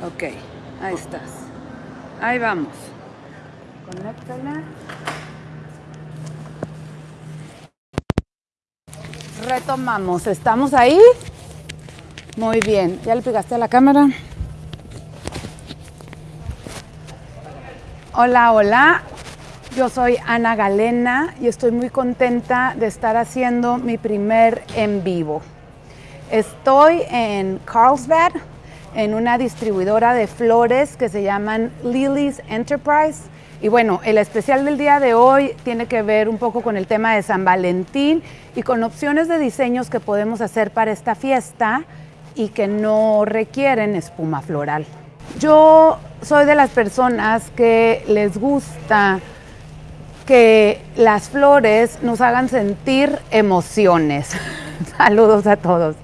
Ok, ahí estás. Ahí vamos. Conéctala. Retomamos. ¿Estamos ahí? Muy bien. ¿Ya le pegaste a la cámara? Hola, hola. Yo soy Ana Galena y estoy muy contenta de estar haciendo mi primer en vivo. Estoy en Carlsbad, en una distribuidora de flores que se llaman Lily's Enterprise. Y bueno, el especial del día de hoy tiene que ver un poco con el tema de San Valentín y con opciones de diseños que podemos hacer para esta fiesta y que no requieren espuma floral. Yo soy de las personas que les gusta que las flores nos hagan sentir emociones. Saludos a todos.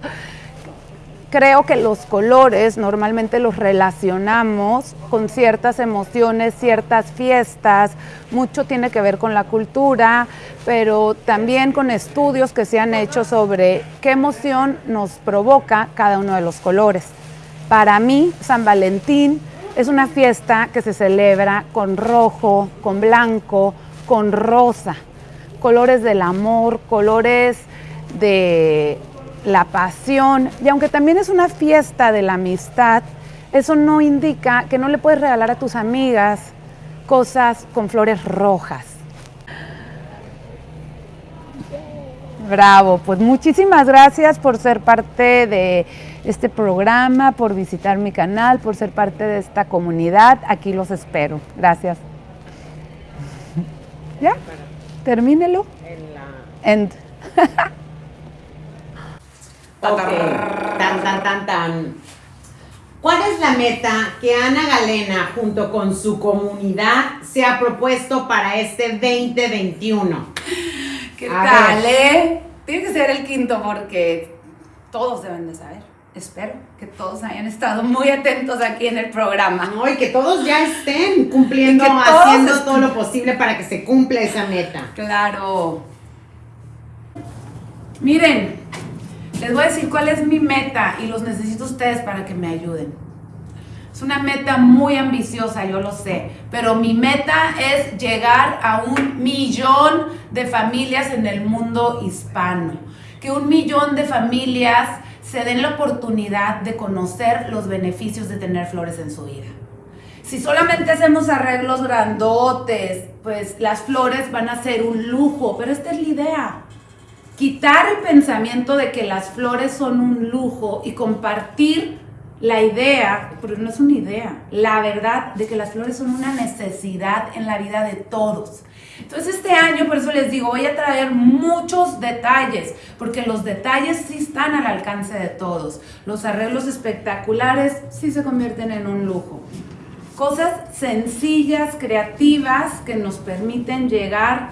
Creo que los colores normalmente los relacionamos con ciertas emociones, ciertas fiestas, mucho tiene que ver con la cultura, pero también con estudios que se han hecho sobre qué emoción nos provoca cada uno de los colores. Para mí, San Valentín es una fiesta que se celebra con rojo, con blanco, con rosa, colores del amor, colores de la pasión. Y aunque también es una fiesta de la amistad, eso no indica que no le puedes regalar a tus amigas cosas con flores rojas. Bravo, pues muchísimas gracias por ser parte de este programa, por visitar mi canal, por ser parte de esta comunidad. Aquí los espero. Gracias. ¿Ya? Termínelo. En la... End. Tan, tan, tan, tan. ¿Cuál es la meta que Ana Galena, junto con su comunidad, se ha propuesto para este 2021? ¿Qué tal, eh? Tiene que ser el quinto porque todos deben de saber. Espero que todos hayan estado muy atentos aquí en el programa. No, y que todos ya estén cumpliendo, haciendo todo lo posible para que se cumpla esa meta. Claro. Miren, les voy a decir cuál es mi meta y los necesito ustedes para que me ayuden. Es una meta muy ambiciosa, yo lo sé, pero mi meta es llegar a un millón de familias en el mundo hispano. Que un millón de familias se den la oportunidad de conocer los beneficios de tener flores en su vida. Si solamente hacemos arreglos grandotes, pues las flores van a ser un lujo, pero esta es la idea quitar el pensamiento de que las flores son un lujo y compartir la idea, pero no es una idea, la verdad de que las flores son una necesidad en la vida de todos. Entonces este año, por eso les digo, voy a traer muchos detalles, porque los detalles sí están al alcance de todos. Los arreglos espectaculares sí se convierten en un lujo. Cosas sencillas, creativas, que nos permiten llegar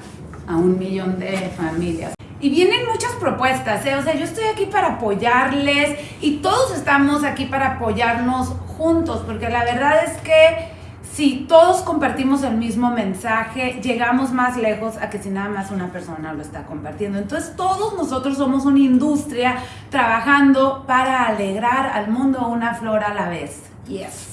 a un millón de familias. Y vienen muchas propuestas, ¿eh? o sea, yo estoy aquí para apoyarles y todos estamos aquí para apoyarnos juntos, porque la verdad es que si todos compartimos el mismo mensaje, llegamos más lejos a que si nada más una persona lo está compartiendo. Entonces todos nosotros somos una industria trabajando para alegrar al mundo una flor a la vez. Yes.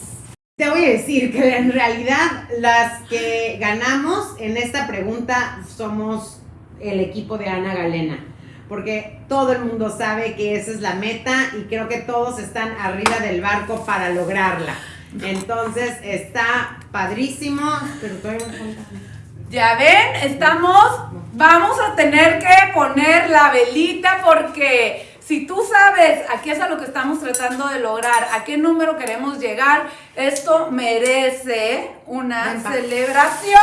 Te voy a decir que en realidad las que ganamos en esta pregunta somos el equipo de Ana Galena, porque todo el mundo sabe que esa es la meta y creo que todos están arriba del barco para lograrla. Entonces está padrísimo, pero todavía Ya ven, estamos, vamos a tener que poner la velita porque si tú sabes a qué es a lo que estamos tratando de lograr, a qué número queremos llegar, esto merece una celebración.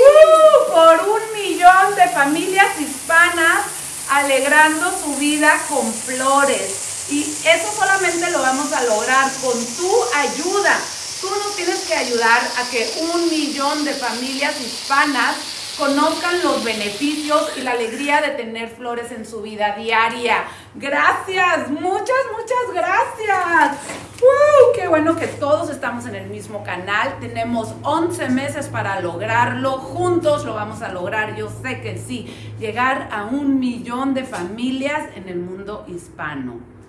Uh, por un de familias hispanas alegrando su vida con flores. Y eso solamente lo vamos a lograr con tu ayuda. Tú nos tienes que ayudar a que un millón de familias hispanas conozcan los beneficios y la alegría de tener flores en su vida diaria. Gracias, muchas, muchas gracias. ¡Qué bueno que todos estamos en el mismo canal! Tenemos 11 meses para lograrlo. Juntos lo vamos a lograr, yo sé que sí. Llegar a un millón de familias en el mundo hispano.